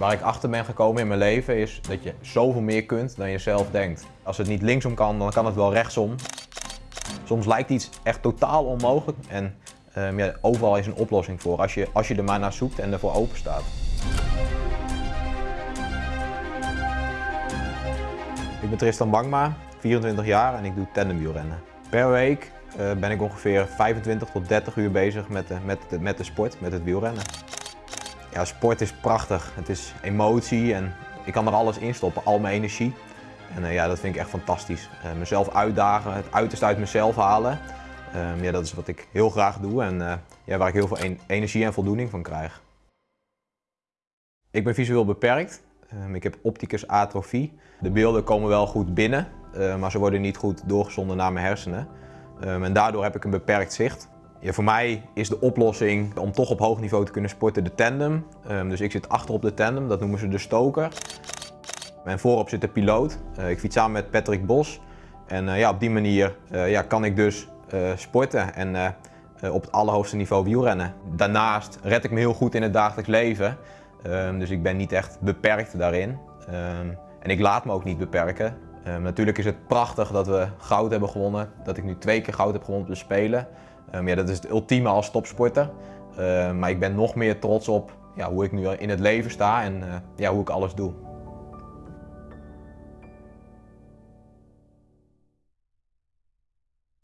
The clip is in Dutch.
Waar ik achter ben gekomen in mijn leven is dat je zoveel meer kunt dan je zelf denkt. Als het niet linksom kan, dan kan het wel rechtsom. Soms lijkt iets echt totaal onmogelijk en ja, overal is een oplossing voor als je, als je er maar naar zoekt en ervoor open staat. Ik ben Tristan Bangma, 24 jaar en ik doe tandemwielrennen. Per week uh, ben ik ongeveer 25 tot 30 uur bezig met de, met, de, met de sport, met het wielrennen. Ja, sport is prachtig. Het is emotie en ik kan er alles in stoppen, al mijn energie. En uh, ja, dat vind ik echt fantastisch. Uh, mezelf uitdagen, het uiterste uit mezelf halen. Um, ja, dat is wat ik heel graag doe en uh, ja, waar ik heel veel energie en voldoening van krijg. Ik ben visueel beperkt. Um, ik heb opticus atrofie. De beelden komen wel goed binnen, maar ze worden niet goed doorgezonden naar mijn hersenen. Um, en daardoor heb ik een beperkt zicht. Ja, voor mij is de oplossing om toch op hoog niveau te kunnen sporten de tandem. Um, dus ik zit achter op de tandem, dat noemen ze de stoker. En voorop zit de piloot. Uh, ik fiets samen met Patrick Bos. En uh, ja, op die manier uh, ja, kan ik dus sporten en op het allerhoogste niveau wielrennen. Daarnaast red ik me heel goed in het dagelijks leven. Um, dus ik ben niet echt beperkt daarin. en ik laat me ook niet beperken. Natuurlijk is het prachtig dat we goud hebben gewonnen. Dat ik nu twee keer goud heb gewonnen op de Spelen. Um, ja, dat is het ultieme als topsporter. Uh, maar ik ben nog meer trots op ja, hoe ik nu in het leven sta en uh, ja, hoe ik alles doe.